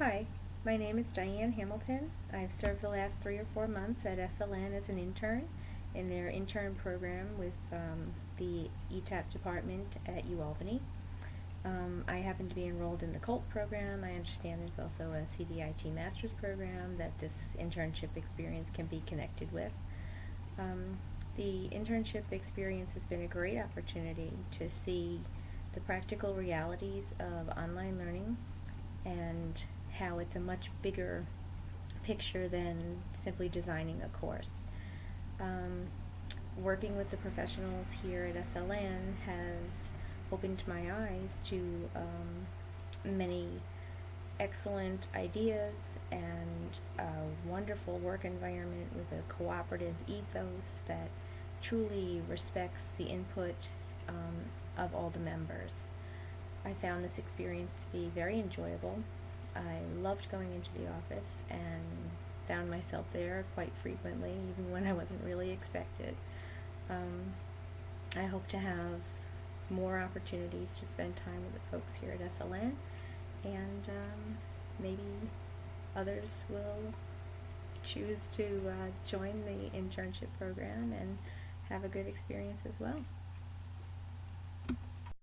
Hi, my name is Diane Hamilton. I've served the last three or four months at SLN as an intern in their intern program with um, the ETAP department at UAlbany. Um, I happen to be enrolled in the COLT program. I understand there's also a CDIT master's program that this internship experience can be connected with. Um, the internship experience has been a great opportunity to see the practical realities of online learning and how it's a much bigger picture than simply designing a course. Um, working with the professionals here at SLN has opened my eyes to um, many excellent ideas and a wonderful work environment with a cooperative ethos that truly respects the input um, of all the members. I found this experience to be very enjoyable. I loved going into the office and found myself there quite frequently, even when I wasn't really expected. Um, I hope to have more opportunities to spend time with the folks here at SLN, and um, maybe others will choose to uh, join the internship program and have a good experience as well.